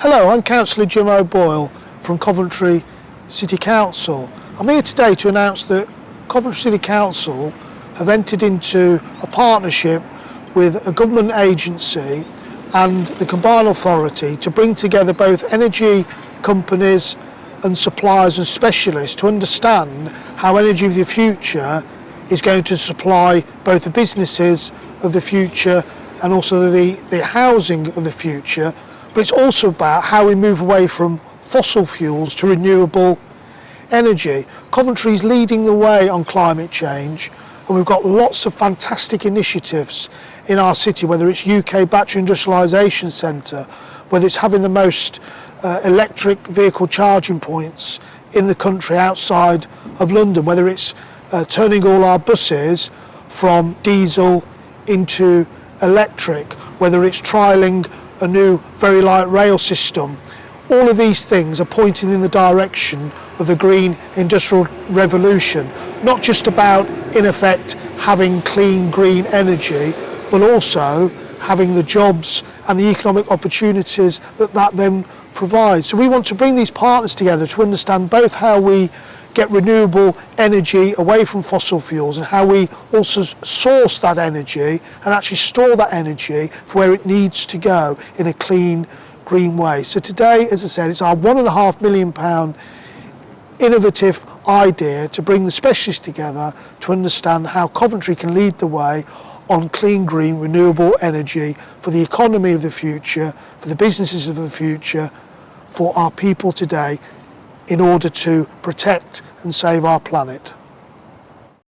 Hello, I'm Councillor Jim O'Boyle from Coventry City Council. I'm here today to announce that Coventry City Council have entered into a partnership with a government agency and the Combined Authority to bring together both energy companies and suppliers and specialists to understand how energy of the future is going to supply both the businesses of the future and also the, the housing of the future but it's also about how we move away from fossil fuels to renewable energy. Coventry is leading the way on climate change and we've got lots of fantastic initiatives in our city, whether it's UK Battery Industrialisation Centre, whether it's having the most uh, electric vehicle charging points in the country outside of London, whether it's uh, turning all our buses from diesel into electric, whether it's trialling a new very light rail system. All of these things are pointing in the direction of the green industrial revolution, not just about, in effect, having clean green energy, but also having the jobs and the economic opportunities that that then provides. So we want to bring these partners together to understand both how we get renewable energy away from fossil fuels and how we also source that energy and actually store that energy for where it needs to go in a clean green way. So today, as I said, it's our one and a half million pound innovative idea to bring the specialists together to understand how Coventry can lead the way on clean, green, renewable energy for the economy of the future, for the businesses of the future, for our people today in order to protect and save our planet.